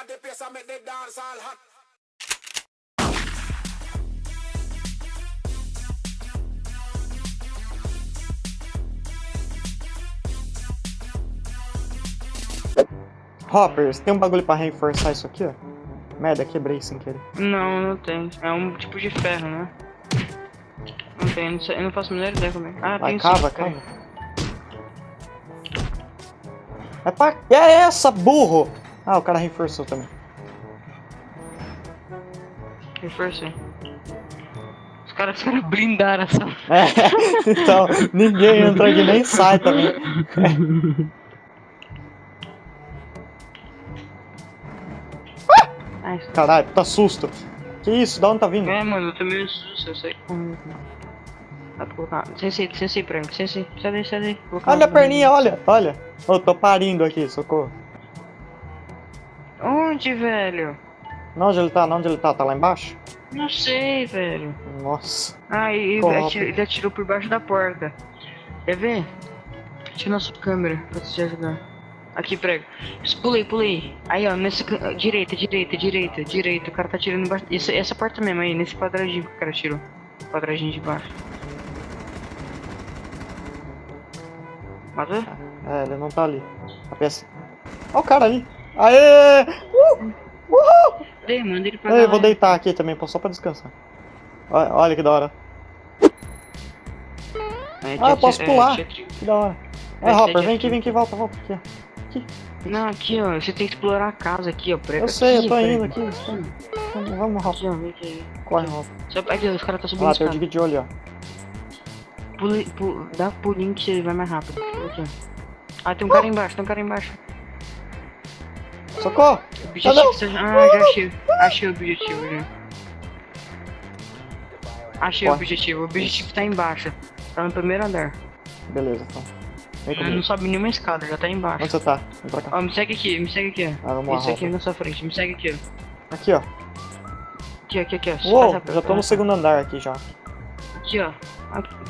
Me come in at the place and make the dance all hot. Hopper, você tem um bagulho pra reforçar isso aqui, ó? Merda, quebrei sem querer. Não, não tem. É um tipo de ferro, né? Não tem, não sei, eu não faço a menor ideia como é. Ah, Vai, tem cava, sim, cava. É pra... É essa, burro! Ah, o cara reforçou também. Reforcei. Os caras, os caras blindaram essa. É, então, ninguém entra aqui nem sai também. Ah, Caralho, tá susto. Que isso? Da onde tá vindo? É, mano, eu também susto, eu sei como. Dá pra colocar. Sensei, sensei pra mim, sensei. Sai daí, sai daí. Olha a perninha, olha, olha. Eu tô parindo aqui, socorro. Onde, velho? Não, onde ele tá? Não, onde ele tá? Tá lá embaixo? Não sei, velho. Nossa. Ah, ele, ele atirou por baixo da porta. Quer ver? Tira na sua câmera pra te ajudar. Aqui, prego. Pulei, pulei. Aí, ó, nesse. Direita, direita, direita, direita. O cara tá atirando embaixo. Essa, essa porta mesmo aí, nesse quadradinho que o cara tirou. Quadradinho de baixo. Matou? É, ele não tá ali. A peça. Olha o cara ali. Aê! Uh! Uhul! Dei, manda ele pra Eu vou deitar aqui também, só pra descansar. Olha, olha que da hora. É, Ah, eu posso pular. tri- Que da hora. É, ser Hopper, vem aqui, vem aqui, volta, volta. Aqui. Aqui. Não, aqui, ó. Você tem que explorar a casa aqui, ó. Prega Eu sei, aqui, eu tô indo aqui. Vamos, vamos, Aqui, Hopper. vem aqui. Corre, Hopper. Só, aqui, ó, os caras tá subindo os tem o olho, ó. Pule, pu- dá pulinho que você vai mais rápido. Aqui. Ah, tem um cara embaixo, tem um cara embaixo. Socorro! Objetivo, não. você- ah, já achei. Achei o objetivo, já. Achei o Corre. objetivo. O objetivo tá embaixo. Tá no primeiro andar. Beleza, então. Vem Ah, Não comigo. sobe nenhuma escada, já tá embaixo. Onde você tá? Vem pra cá. Ó, me segue aqui, me segue aqui. Ah, vamos lá, Isso aqui na sua frente, me segue aqui, ó. Aqui, ó. Aqui, aqui, aqui, ó. Uou, já tô no segundo andar aqui já. Aqui, ó.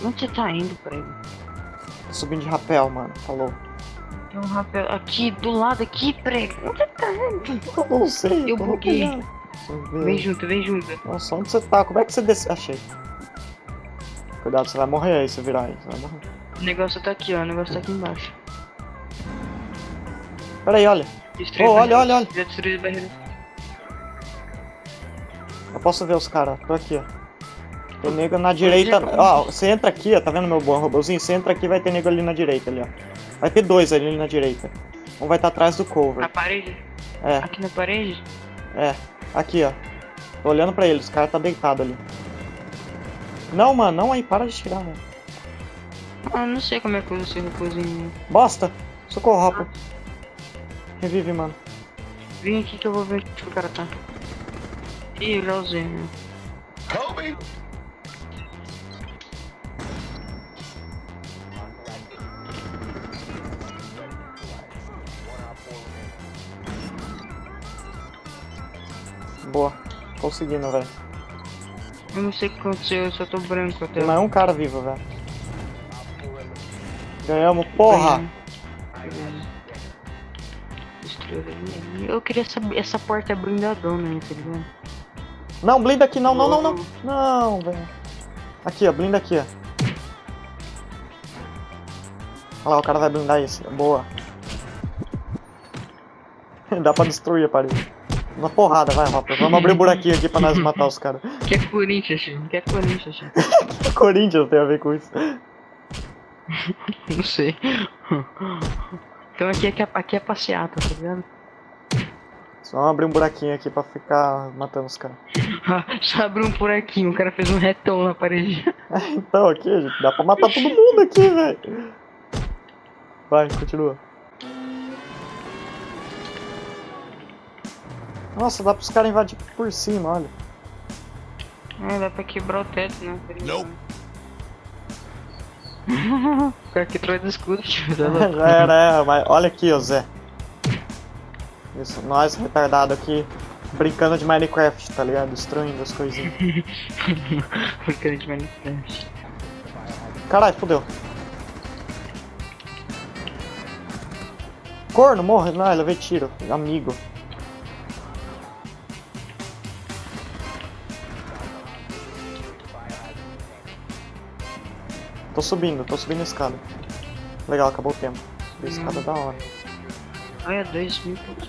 Onde você tá indo, prego? Tô subindo de rapel, mano. Falou. Tem um rapel aqui, do lado aqui, prego. Onde você tá? Eu não sei. Eu buguei. Vem junto, vem junto. Nossa, onde você tá? Como é que você desce? Achei. Cuidado, você vai morrer aí se virar aí. Você vai morrer. O negócio tá aqui, ó. O negócio tá aqui embaixo. Pera aí, olha. Destruir Oh, olha, olha, olha. Já destruí a barreira. Eu posso ver os caras. Tô aqui, ó. Tem nego na direita. Ó, você entra aqui, ó. Tá vendo meu bom robôzinho? Você entra aqui vai ter nego ali na direita, ali, ó. Vai ter dois ali na direita. Um vai estar atrás do Na cover. parede? É, Aqui na parede? é. Aqui, ó. Tô olhando pra eles. O cara tá deitado ali. Não, mano. Não aí. Para de tirar, mano. Ah, não sei como é que usa esse robôzinho. Bosta. Socorro, Hopper. Revive, mano. Vem aqui que eu vou ver onde o cara tá. Ih, eu já usei, né? Kobe! Boa. Conseguindo, velho. Eu não sei o que aconteceu, eu só tô branco até. Tem mais um cara vivo, velho. Ganhamos, porra! Eu queria saber, essa porta é blindadona tá ligado? Não, blinda aqui, não, não, não, não. Não, velho. Aqui, ó, blinda aqui, ó. Olha lá, o cara vai blindar isso. Boa. Dá pra destruir a parede. Uma porrada, vai, Hopper. Vamos abrir um buraquinho aqui pra nós matar os caras. Que é Corinthians. Que é Corinthians, tio. Corinthians tem a ver com isso. Não sei. Então aqui é, que é- aqui é passeata, tá ligado? Só vamos abrir um buraquinho aqui pra ficar matando os caras. Só abriu um buraquinho, o cara fez um retão na parede. Então, aqui, gente, dá pra matar todo mundo aqui, velho. Vai, continua. Nossa, dá pros caras invadir por cima, olha. Ah, dá pra quebrar o teto, né? Nope. O cara que traz do escudo, tio. louco? Já era, é, mas olha aqui, ô Zé. Isso, nós retardado aqui, brincando de Minecraft, tá ligado? Destruindo as coisinhas. Porcaria de Minecraft. Caralho, fodeu. Corno, morre. Não, levei tiro. Amigo. Tô subindo, tô subindo a escada. Legal, acabou o tempo. Subir a escada da hora. Ai, é 2 mil pontos.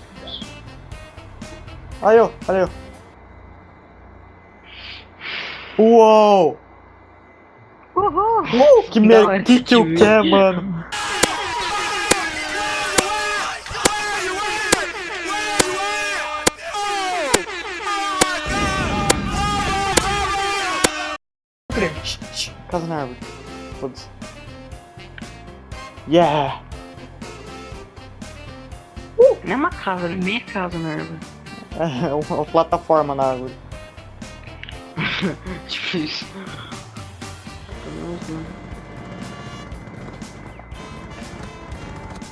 Aí, ó, olha eu. Uou! Uhul! Uh, que Da mer... hora que que eu quero, mano? Casa na árvore. Foda-se. Yeah! Não é uma casa, é meia casa na árvore. É uma, uma plataforma na árvore. tipo isso.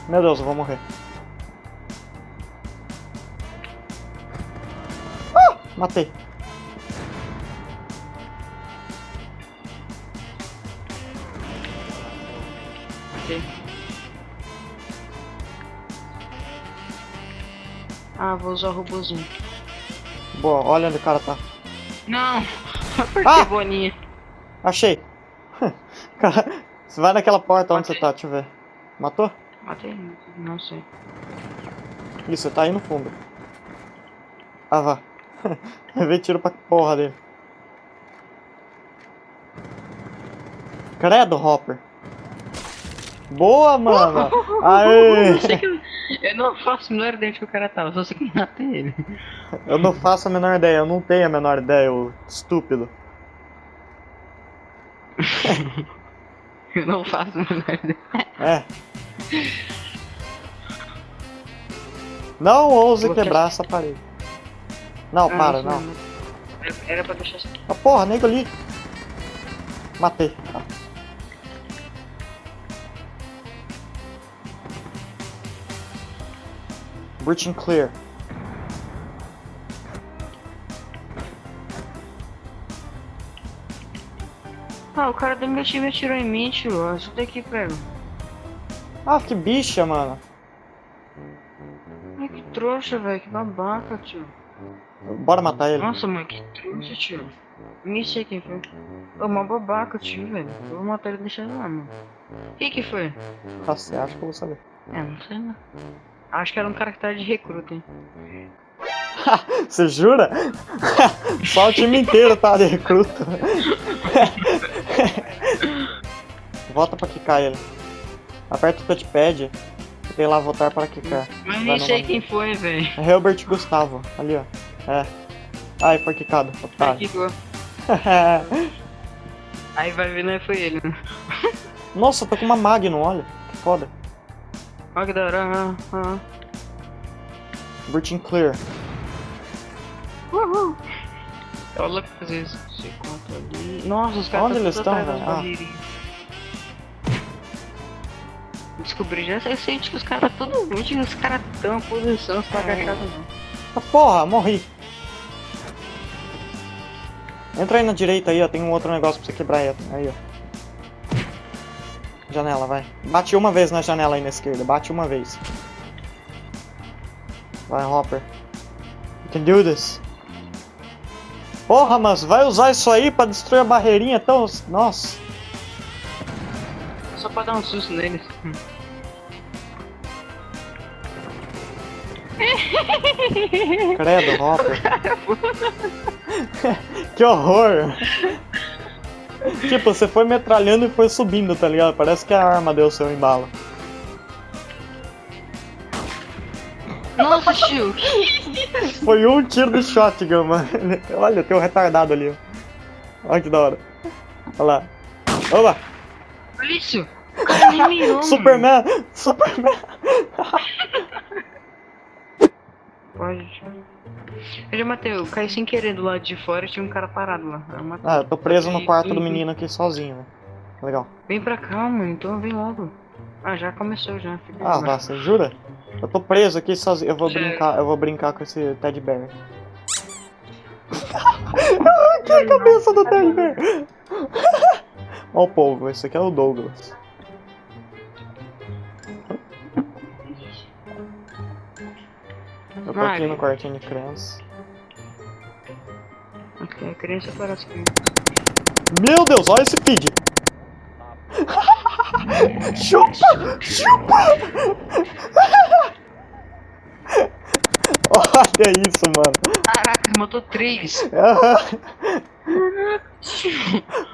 Meu Deus, eu vou morrer. Ah! Matei. Ah, vou usar o robôzinho. Boa, olha onde o cara tá. Não! Por Ah! que boninha? Achei. Cara, você vai naquela porta onde você tá, deixa eu ver. Matou? Matei? Não sei. Ih, você tá aí no fundo. Ah, vá. Levei tiro pra porra dele. Credo, Hopper. Boa, mano. Aê. Eu, sei que eu, eu não faço a menor ideia de que o cara tava, só sei que matei ele. Eu não faço a menor ideia, eu não tenho a menor ideia, ô estúpido. Eu não faço a menor ideia. É. Não ouse Vou que- quebrar essa parede. Não, Ah, para, isso não. Era, pra deixar assim. Ah, porra, nego ali. Matei. Ah. Breaching clear. Ah, o cara do meu time atirou em mim, tio. Isso daqui, pego. Ah, que bicha, mano. Ai, que trouxa, velho. Que babaca, tio. Bora matar ele. Nossa, mano, que trouxa, tio. Nem sei quem foi. Ô, uma babaca, tio, velho. Eu vou matar ele e deixar ele lá, mano. Quem que foi? Ah, Você acha que eu vou saber? É, não sei não. Acho que era um cara que tava de recruta, hein. Você jura? Só o time inteiro tá de recruta. Volta pra quicar ele. Aperta o touchpad e tem lá votar para quicar. Mas nem sei quem foi, velho. É Herbert Gustavo, ali ó. É. Ai, foi quicado, otário. Aqui, ó. Aí vai ver, não foi ele, né? Nossa, tô com uma Magnum, olha. Que foda. Hora. Ah, ah. Breaching clear. Uhul. Eu louco pra fazer isso. Você conta ali. Nossa, os caras Onde tão eles estão, velho? Ah. Descobri já, eu sei que os caras tá tudo onde os caras tão em posição, você tá agachado não. Ah, porra, morri. Entra aí na direita aí, ó. Tem um outro negócio pra você quebrar aí, ó. Janela, vai. Bate uma vez na janela aí na esquerda. Bate uma vez. Vai, Hopper. You can do this. Porra, mas vai usar isso aí pra destruir a barreirinha tão... Nossa. Só pra dar um susto neles. Credo, Hopper. que horror. Tipo, você foi metralhando e foi subindo, tá ligado? Parece que a arma deu seu embalo. Nossa, tio! Foi um tiro de shotgun, mano. Olha, tem um retardado ali. Olha que da hora. Olha lá. Olha isso! O cara nem mirou, mano. Superman! Superman! Pode. Eu já matei, eu caí sem querer do lado de fora e tinha um cara parado lá. Eu matei. Ah, eu tô preso no quarto do menino aqui sozinho, velho. Legal. Vem pra cá, mano, então vem logo. Ah, já começou já. Fica Ah, você jura? Eu tô preso aqui sozinho. Eu vou Sério? brincar, eu vou brincar com esse Teddy Bear. que a cabeça do Teddy Bear! Ó o povo, esse aqui é o Douglas. Eu tô aqui no quartinho de criança. Ok, a criança parece que. Meu Deus, olha esse feed. chupa! Chupa! Olha isso, mano. Caraca, matou três!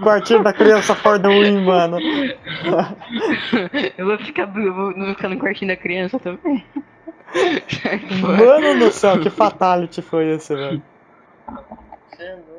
Quartinho da criança for the win, mano. eu vou ficar. Eu vou, não vou ficar no quartinho da criança também. Mano do céu, que fatality foi esse, velho? Você é louco.